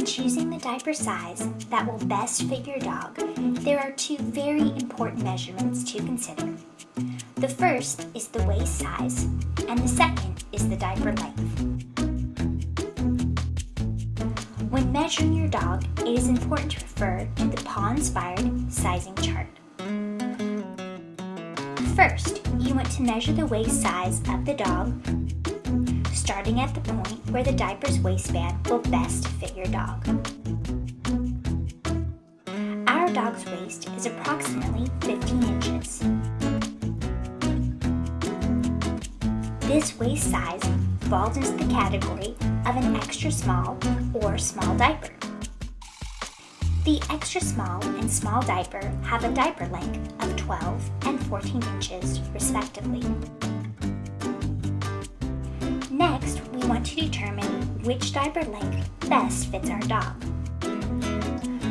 When choosing the diaper size that will best fit your dog, there are two very important measurements to consider. The first is the waist size, and the second is the diaper length. When measuring your dog, it is important to refer to the paw-inspired sizing chart. First, you want to measure the waist size of the dog, starting at the point where the diaper's waistband will best fit your dog. Our dog's waist is approximately 15 inches. This waist size falls into the category of an extra small or small diaper. The extra small and small diaper have a diaper length of 12 and 14 inches respectively. Next, we want to determine which diaper length best fits our dog.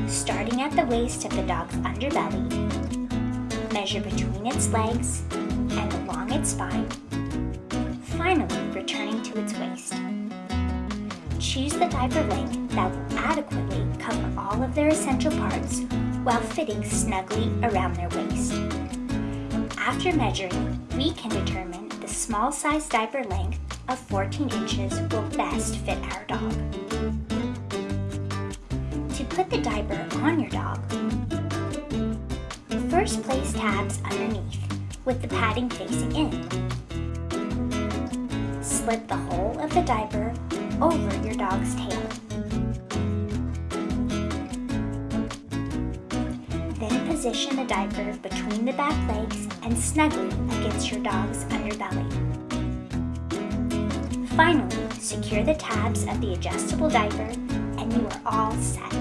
Starting at the waist of the dog's underbelly, measure between its legs and along its spine, finally returning to its waist. Choose the diaper length that will adequately cover all of their essential parts while fitting snugly around their waist. After measuring, we can determine the small size diaper length of 14 inches will best fit our dog. To put the diaper on your dog, first place tabs underneath with the padding facing in. Slip the hole of the diaper over your dog's tail. Then position the diaper between the back legs and snugly against your dog's underbelly. Finally, secure the tabs of the adjustable diaper and you are all set.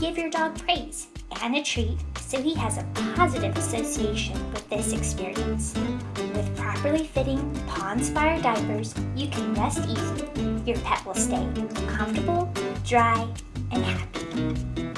Give your dog praise and a treat so he has a positive association with this experience. With properly fitting paw-inspired diapers, you can rest easy. Your pet will stay comfortable, dry, and happy.